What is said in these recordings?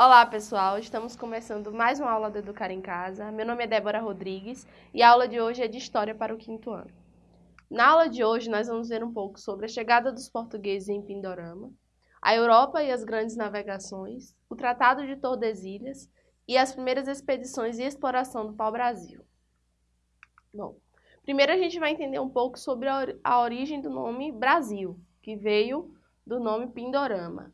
Olá pessoal, estamos começando mais uma aula do Educar em Casa. Meu nome é Débora Rodrigues e a aula de hoje é de História para o quinto ano. Na aula de hoje nós vamos ver um pouco sobre a chegada dos portugueses em Pindorama, a Europa e as grandes navegações, o Tratado de Tordesilhas e as primeiras expedições e exploração do pau-brasil. Bom, primeiro a gente vai entender um pouco sobre a origem do nome Brasil, que veio do nome Pindorama.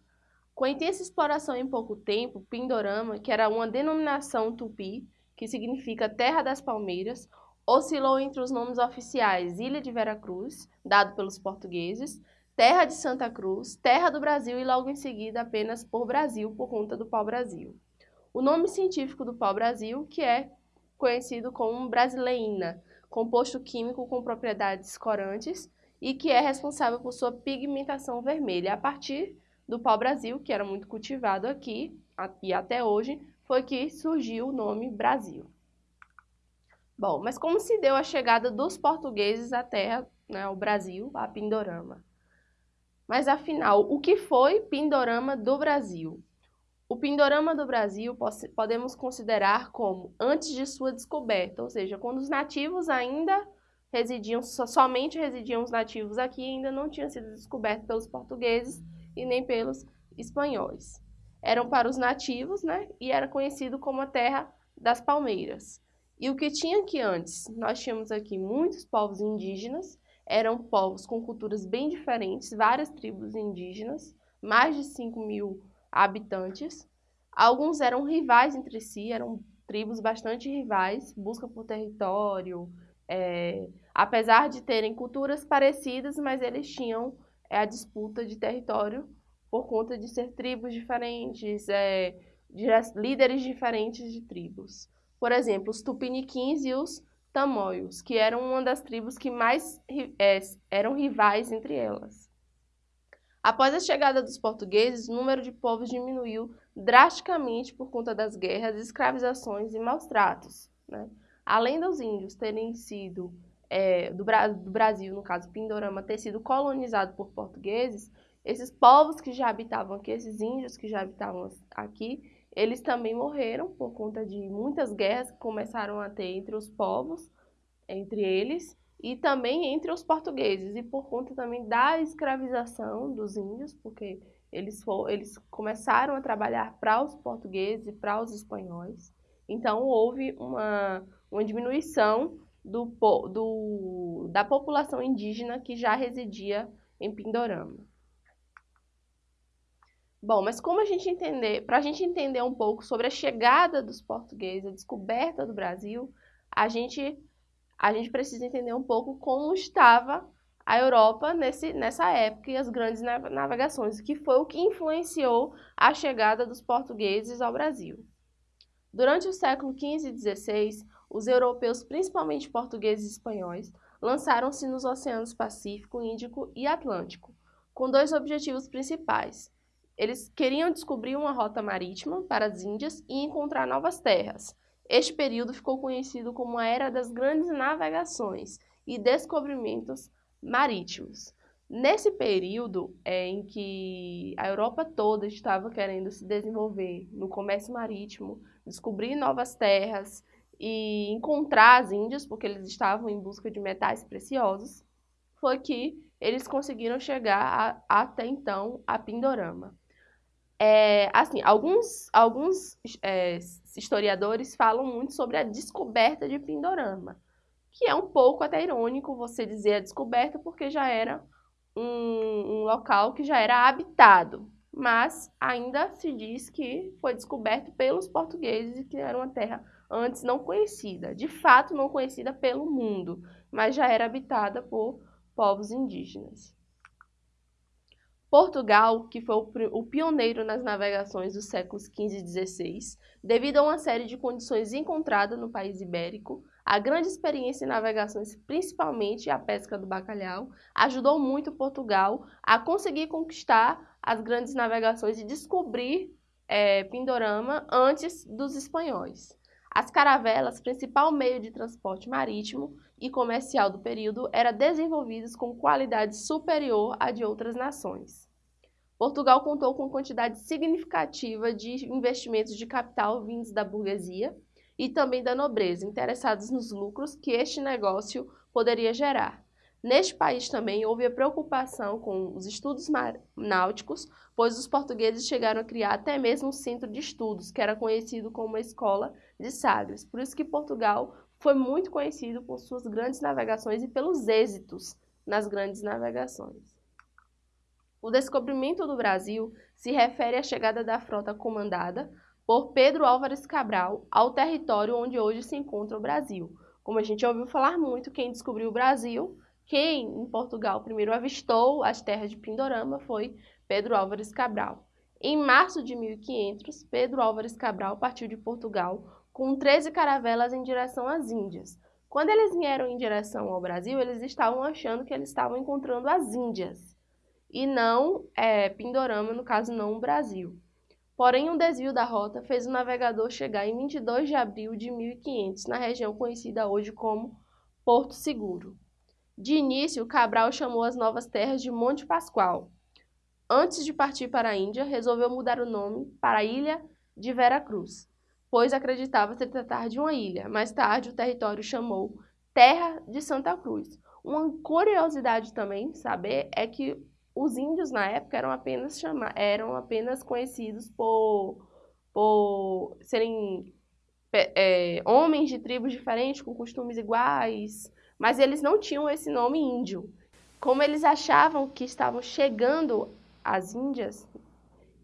Com a intensa exploração em pouco tempo, Pindorama, que era uma denominação tupi, que significa Terra das Palmeiras, oscilou entre os nomes oficiais Ilha de Veracruz, dado pelos portugueses, Terra de Santa Cruz, Terra do Brasil e logo em seguida apenas por Brasil, por conta do pau-brasil. O nome científico do pau-brasil, que é conhecido como brasileína, composto químico com propriedades corantes e que é responsável por sua pigmentação vermelha a partir do pau-brasil, que era muito cultivado aqui e até hoje, foi que surgiu o nome Brasil. Bom, mas como se deu a chegada dos portugueses à terra, né, ao Brasil, a Pindorama? Mas afinal, o que foi Pindorama do Brasil? O Pindorama do Brasil podemos considerar como antes de sua descoberta, ou seja, quando os nativos ainda residiam, somente residiam os nativos aqui, ainda não tinham sido descobertos pelos portugueses, e nem pelos espanhóis. Eram para os nativos, né? E era conhecido como a terra das palmeiras. E o que tinha aqui antes? Nós tínhamos aqui muitos povos indígenas, eram povos com culturas bem diferentes, várias tribos indígenas, mais de 5 mil habitantes. Alguns eram rivais entre si, eram tribos bastante rivais, busca por território, é, apesar de terem culturas parecidas, mas eles tinham é a disputa de território por conta de ser tribos diferentes, é, de líderes diferentes de tribos. Por exemplo, os tupiniquins e os tamoios, que eram uma das tribos que mais é, eram rivais entre elas. Após a chegada dos portugueses, o número de povos diminuiu drasticamente por conta das guerras, escravizações e maus tratos. Né? Além dos índios terem sido é, do, do Brasil, no caso Pindorama, ter sido colonizado por portugueses, esses povos que já habitavam aqui, esses índios que já habitavam aqui, eles também morreram por conta de muitas guerras que começaram a ter entre os povos, entre eles, e também entre os portugueses, e por conta também da escravização dos índios, porque eles, eles começaram a trabalhar para os portugueses e para os espanhóis. Então, houve uma, uma diminuição do, do, da população indígena que já residia em Pindorama. Bom, mas como a gente entender, para a gente entender um pouco sobre a chegada dos portugueses, a descoberta do Brasil, a gente, a gente precisa entender um pouco como estava a Europa nesse, nessa época e as grandes navegações, que foi o que influenciou a chegada dos portugueses ao Brasil. Durante o século XV e XVI, os europeus, principalmente portugueses e espanhóis, lançaram-se nos oceanos Pacífico, Índico e Atlântico, com dois objetivos principais. Eles queriam descobrir uma rota marítima para as Índias e encontrar novas terras. Este período ficou conhecido como a Era das Grandes Navegações e Descobrimentos Marítimos. Nesse período é, em que a Europa toda estava querendo se desenvolver no comércio marítimo, descobrir novas terras e encontrar as índias, porque eles estavam em busca de metais preciosos, foi que eles conseguiram chegar a, até então a Pindorama. É, assim, alguns, alguns é, historiadores falam muito sobre a descoberta de Pindorama, que é um pouco até irônico você dizer a descoberta, porque já era um, um local que já era habitado, mas ainda se diz que foi descoberto pelos portugueses e que era uma terra antes não conhecida, de fato não conhecida pelo mundo, mas já era habitada por povos indígenas. Portugal, que foi o pioneiro nas navegações dos séculos XV e XVI, devido a uma série de condições encontradas no país ibérico, a grande experiência em navegações, principalmente a pesca do bacalhau, ajudou muito Portugal a conseguir conquistar as grandes navegações e descobrir é, Pindorama antes dos espanhóis. As caravelas, principal meio de transporte marítimo e comercial do período, eram desenvolvidas com qualidade superior à de outras nações. Portugal contou com quantidade significativa de investimentos de capital vindos da burguesia e também da nobreza, interessados nos lucros que este negócio poderia gerar. Neste país também houve a preocupação com os estudos náuticos, pois os portugueses chegaram a criar até mesmo um centro de estudos, que era conhecido como a Escola de Sagres. Por isso que Portugal foi muito conhecido por suas grandes navegações e pelos êxitos nas grandes navegações. O descobrimento do Brasil se refere à chegada da frota comandada por Pedro Álvares Cabral ao território onde hoje se encontra o Brasil. Como a gente ouviu falar muito, quem descobriu o Brasil, quem em Portugal primeiro avistou as terras de Pindorama foi Pedro Álvares Cabral. Em março de 1500, Pedro Álvares Cabral partiu de Portugal com 13 caravelas em direção às Índias. Quando eles vieram em direção ao Brasil, eles estavam achando que eles estavam encontrando as Índias e não é, Pindorama, no caso não o Brasil. Porém, um desvio da rota fez o navegador chegar em 22 de abril de 1500, na região conhecida hoje como Porto Seguro. De início, Cabral chamou as novas terras de Monte Pascoal. Antes de partir para a Índia, resolveu mudar o nome para a Ilha de Vera Cruz, pois acreditava se tratar de uma ilha. Mais tarde, o território chamou Terra de Santa Cruz. Uma curiosidade também saber é que os índios na época eram apenas chama, eram apenas conhecidos por, por serem é, homens de tribos diferentes, com costumes iguais, mas eles não tinham esse nome índio. Como eles achavam que estavam chegando às Índias,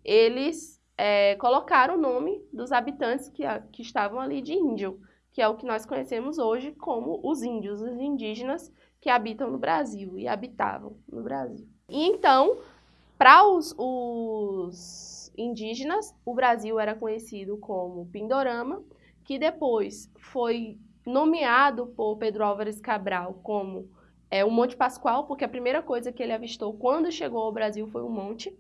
eles é, colocaram o nome dos habitantes que, que estavam ali de índio, que é o que nós conhecemos hoje como os índios, os indígenas que habitam no Brasil e habitavam no Brasil. E então, para os, os indígenas, o Brasil era conhecido como Pindorama, que depois foi nomeado por Pedro Álvares Cabral como é, o Monte Pascoal, porque a primeira coisa que ele avistou quando chegou ao Brasil foi o monte.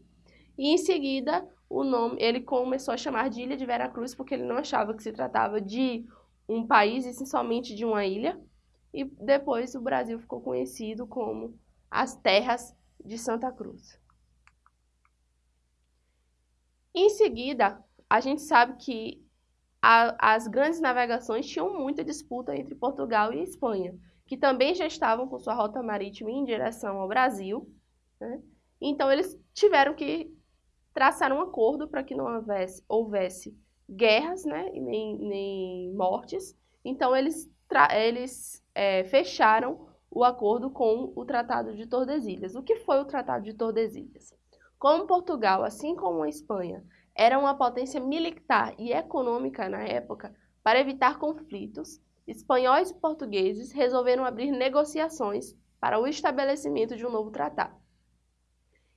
E em seguida, o nome ele começou a chamar de Ilha de Veracruz, porque ele não achava que se tratava de um país, e sim somente de uma ilha. E depois o Brasil ficou conhecido como as terras de Santa Cruz. Em seguida, a gente sabe que a, as grandes navegações tinham muita disputa entre Portugal e Espanha, que também já estavam com sua rota marítima em direção ao Brasil. Né? Então, eles tiveram que traçar um acordo para que não houvesse, houvesse guerras né? nem, nem mortes. Então, eles, eles é, fecharam o acordo com o Tratado de Tordesilhas. O que foi o Tratado de Tordesilhas? Como Portugal, assim como a Espanha, era uma potência militar e econômica na época, para evitar conflitos, espanhóis e portugueses resolveram abrir negociações para o estabelecimento de um novo tratado.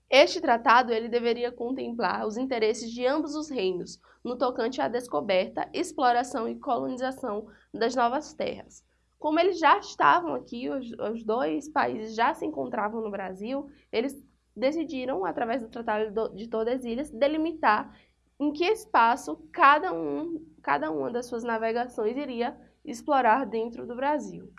Este tratado ele deveria contemplar os interesses de ambos os reinos no tocante à descoberta, exploração e colonização das novas terras, como eles já estavam aqui, os, os dois países já se encontravam no Brasil, eles decidiram, através do Tratado de Tordesilhas, delimitar em que espaço cada, um, cada uma das suas navegações iria explorar dentro do Brasil.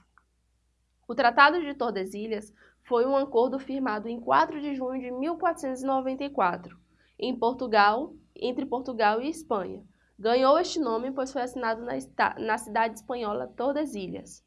O Tratado de Tordesilhas foi um acordo firmado em 4 de junho de 1494, em Portugal, entre Portugal e Espanha. Ganhou este nome pois foi assinado na, na cidade espanhola Tordesilhas.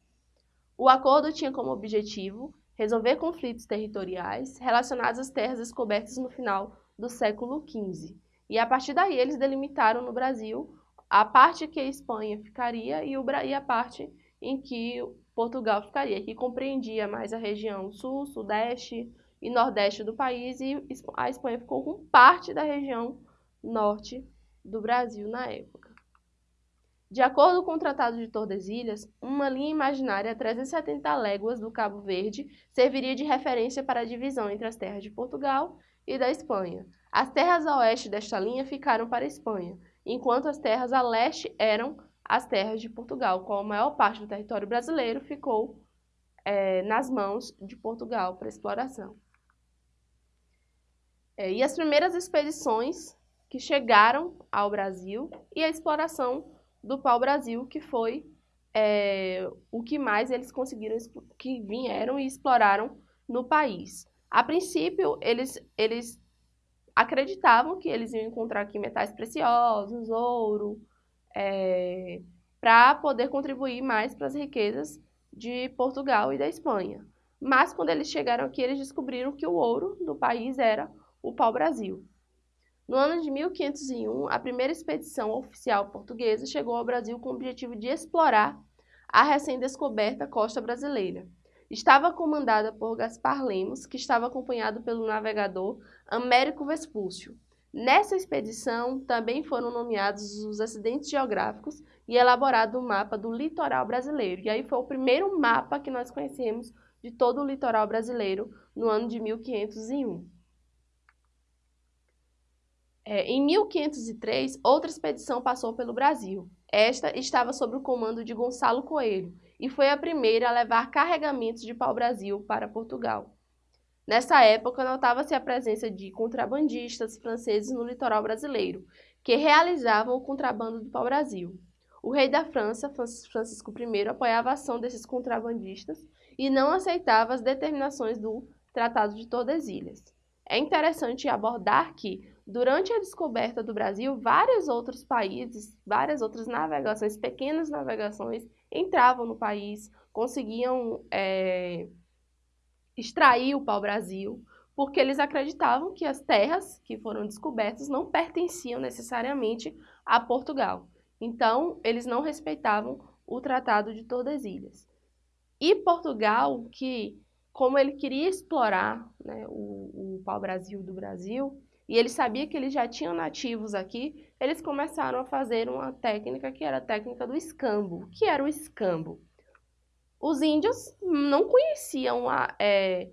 O acordo tinha como objetivo resolver conflitos territoriais relacionados às terras descobertas no final do século XV. E a partir daí eles delimitaram no Brasil a parte que a Espanha ficaria e, e a parte em que Portugal ficaria, que compreendia mais a região sul, sudeste e nordeste do país, e a Espanha ficou com parte da região norte do Brasil na época. De acordo com o Tratado de Tordesilhas, uma linha imaginária a 370 léguas do Cabo Verde serviria de referência para a divisão entre as terras de Portugal e da Espanha. As terras a oeste desta linha ficaram para a Espanha, enquanto as terras a leste eram as terras de Portugal, com a maior parte do território brasileiro ficou é, nas mãos de Portugal para exploração. É, e as primeiras expedições que chegaram ao Brasil e a exploração do pau-brasil, que foi é, o que mais eles conseguiram, que vieram e exploraram no país. A princípio, eles, eles acreditavam que eles iam encontrar aqui metais preciosos, ouro, é, para poder contribuir mais para as riquezas de Portugal e da Espanha. Mas quando eles chegaram aqui, eles descobriram que o ouro do país era o pau-brasil. No ano de 1501, a primeira expedição oficial portuguesa chegou ao Brasil com o objetivo de explorar a recém-descoberta costa brasileira. Estava comandada por Gaspar Lemos, que estava acompanhado pelo navegador Américo Vespúcio. Nessa expedição também foram nomeados os acidentes geográficos e elaborado o um mapa do litoral brasileiro. E aí foi o primeiro mapa que nós conhecemos de todo o litoral brasileiro no ano de 1501. É, em 1503, outra expedição passou pelo Brasil. Esta estava sob o comando de Gonçalo Coelho e foi a primeira a levar carregamentos de pau-brasil para Portugal. Nessa época, notava-se a presença de contrabandistas franceses no litoral brasileiro, que realizavam o contrabando do pau-brasil. O rei da França, Francisco I, apoiava a ação desses contrabandistas e não aceitava as determinações do Tratado de Tordesilhas. É interessante abordar que, durante a descoberta do Brasil, vários outros países, várias outras navegações, pequenas navegações, entravam no país, conseguiam é, extrair o pau-brasil, porque eles acreditavam que as terras que foram descobertas não pertenciam necessariamente a Portugal. Então, eles não respeitavam o Tratado de Tordesilhas. E Portugal, que como ele queria explorar né, o, o pau-brasil do Brasil, e ele sabia que eles já tinham nativos aqui, eles começaram a fazer uma técnica que era a técnica do escambo. O que era o escambo? Os índios não conheciam a, é,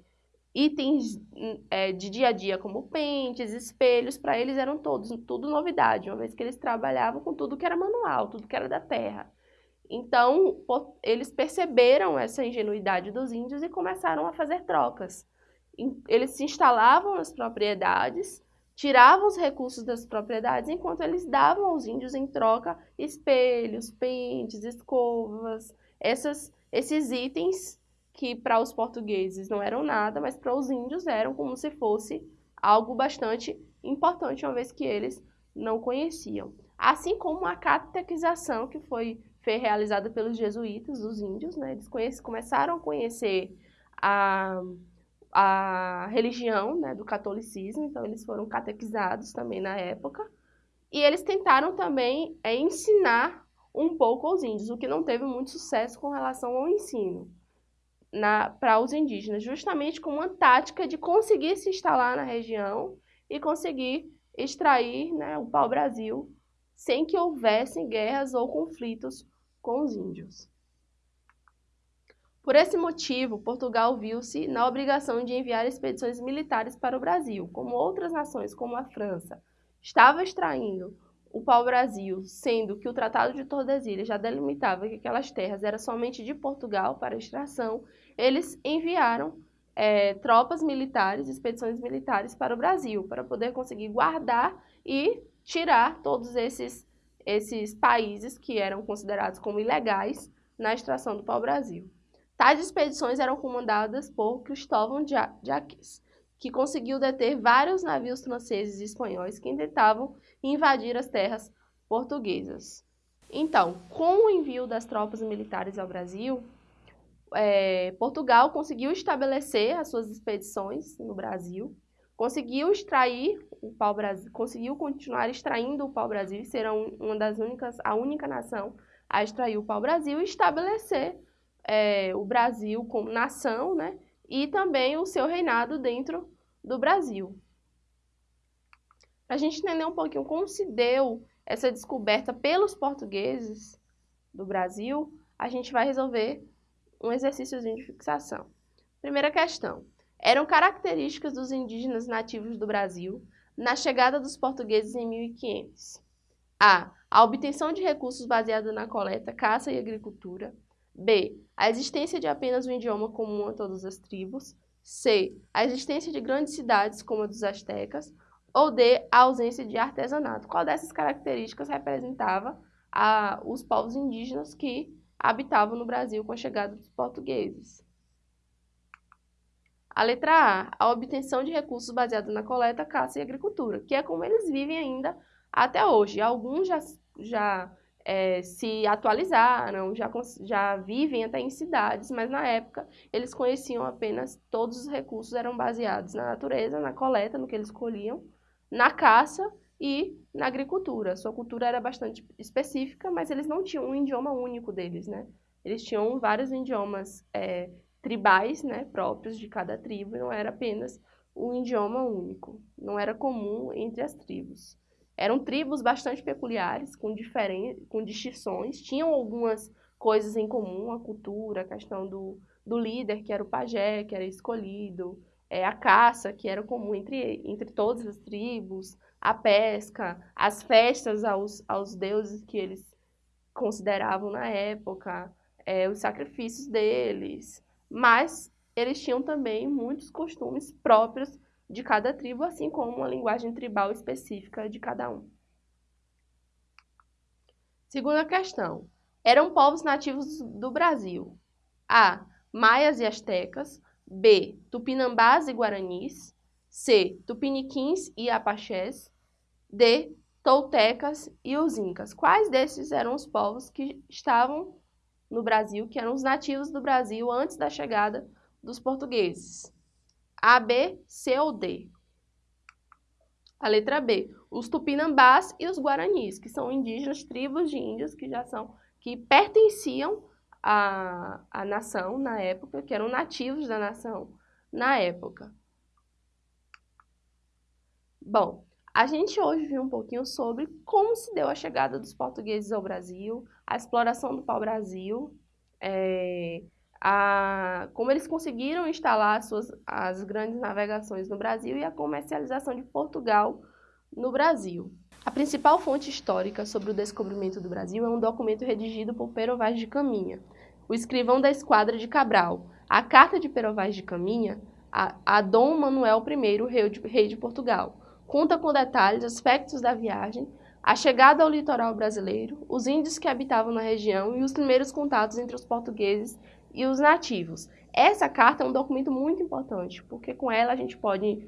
itens é, de dia a dia como pentes, espelhos, para eles eram todos tudo novidade, uma vez que eles trabalhavam com tudo que era manual, tudo que era da terra. Então, eles perceberam essa ingenuidade dos índios e começaram a fazer trocas. Eles se instalavam nas propriedades, tiravam os recursos das propriedades, enquanto eles davam aos índios em troca espelhos, pentes, escovas, essas esses itens que para os portugueses não eram nada, mas para os índios eram como se fosse algo bastante importante, uma vez que eles não conheciam. Assim como a catequização que foi, foi realizada pelos jesuítas, os índios, né? eles conhece, começaram a conhecer a, a religião né, do catolicismo, então eles foram catequizados também na época, e eles tentaram também é, ensinar um pouco aos índios, o que não teve muito sucesso com relação ao ensino para os indígenas, justamente como uma tática de conseguir se instalar na região e conseguir extrair né, o pau-brasil sem que houvessem guerras ou conflitos com os índios. Por esse motivo, Portugal viu-se na obrigação de enviar expedições militares para o Brasil, como outras nações, como a França, estava extraindo o pau-brasil, sendo que o Tratado de Tordesilhas já delimitava que aquelas terras eram somente de Portugal para extração, eles enviaram é, tropas militares, expedições militares para o Brasil, para poder conseguir guardar e tirar todos esses, esses países que eram considerados como ilegais na extração do pau-brasil. Tais expedições eram comandadas por Cristóvão Jacques, que conseguiu deter vários navios franceses e espanhóis que tentavam invadir as terras portuguesas. Então, com o envio das tropas militares ao Brasil, é, Portugal conseguiu estabelecer as suas expedições no Brasil, conseguiu extrair o pau-brasil, conseguiu continuar extraindo o pau-brasil e uma das únicas, a única nação a extrair o pau-brasil e estabelecer é, o Brasil como nação, né? E também o seu reinado dentro do Brasil. Para a gente entender um pouquinho como se deu essa descoberta pelos portugueses do Brasil, a gente vai resolver um exercíciozinho de fixação. Primeira questão. Eram características dos indígenas nativos do Brasil na chegada dos portugueses em 1500. A. A obtenção de recursos baseada na coleta, caça e agricultura. B. A existência de apenas um idioma comum a todas as tribos. C. A existência de grandes cidades como a dos astecas. Ou D. A ausência de artesanato. Qual dessas características representava a, os povos indígenas que habitavam no Brasil com a chegada dos portugueses? A letra A, a obtenção de recursos baseados na coleta, caça e agricultura, que é como eles vivem ainda até hoje. Alguns já, já é, se atualizaram, já, já vivem até em cidades, mas na época eles conheciam apenas, todos os recursos eram baseados na natureza, na coleta, no que eles colhiam, na caça e na agricultura. Sua cultura era bastante específica, mas eles não tinham um idioma único deles, né? Eles tinham vários idiomas é, tribais, né, próprios de cada tribo, e não era apenas um idioma único. Não era comum entre as tribos. Eram tribos bastante peculiares, com, diferen... com distinções, tinham algumas coisas em comum, a cultura, a questão do, do líder, que era o pajé, que era escolhido, é, a caça, que era comum entre, entre todas as tribos, a pesca, as festas aos, aos deuses que eles consideravam na época, é, os sacrifícios deles. Mas eles tinham também muitos costumes próprios de cada tribo, assim como uma linguagem tribal específica de cada um. Segunda questão. Eram povos nativos do Brasil? A. Maias e astecas. B. Tupinambás e guaranis. C. Tupiniquins e apaxés. D. Toltecas e os incas. Quais desses eram os povos que estavam no Brasil, que eram os nativos do Brasil antes da chegada dos portugueses? A, B, C ou D? A letra B, os tupinambás e os guaranis, que são indígenas, tribos de índios que já são, que pertenciam à, à nação na época, que eram nativos da nação na época. Bom, a gente hoje viu um pouquinho sobre como se deu a chegada dos portugueses ao Brasil, a exploração do pau-brasil, é, a, como eles conseguiram instalar as, suas, as grandes navegações no Brasil e a comercialização de Portugal no Brasil. A principal fonte histórica sobre o descobrimento do Brasil é um documento redigido por Pero Vaz de Caminha, o escrivão da esquadra de Cabral. A carta de Pero Vaz de Caminha a, a Dom Manuel I, rei de, rei de Portugal, conta com detalhes aspectos da viagem, a chegada ao litoral brasileiro, os índios que habitavam na região e os primeiros contatos entre os portugueses e os nativos. Essa carta é um documento muito importante, porque com ela a gente pode,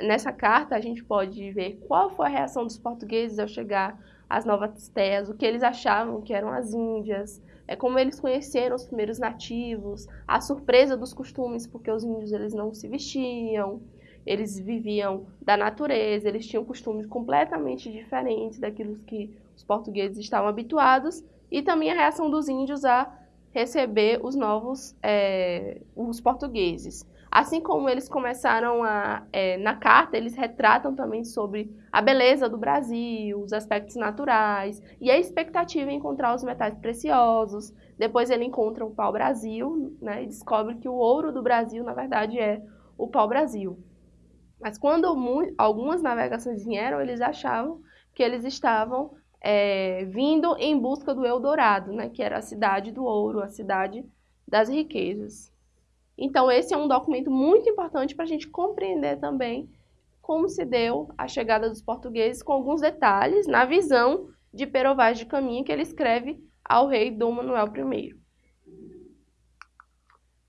nessa carta a gente pode ver qual foi a reação dos portugueses ao chegar às novas terras, o que eles achavam que eram as Índias, é como eles conheceram os primeiros nativos, a surpresa dos costumes, porque os índios eles não se vestiam, eles viviam da natureza, eles tinham costumes completamente diferentes daquilo que os portugueses estavam habituados, e também a reação dos índios a receber os novos, é, os portugueses. Assim como eles começaram a, é, na carta, eles retratam também sobre a beleza do Brasil, os aspectos naturais e a expectativa em encontrar os metais preciosos. Depois ele encontra o pau-brasil né, e descobre que o ouro do Brasil, na verdade, é o pau-brasil. Mas quando algumas navegações vieram, eles achavam que eles estavam é, vindo em busca do Eldorado, né, que era a cidade do ouro, a cidade das riquezas. Então, esse é um documento muito importante para a gente compreender também como se deu a chegada dos portugueses, com alguns detalhes na visão de Pero Vaz de Caminha, que ele escreve ao rei Dom Manuel I.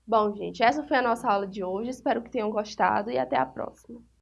Bom, gente, essa foi a nossa aula de hoje. Espero que tenham gostado e até a próxima.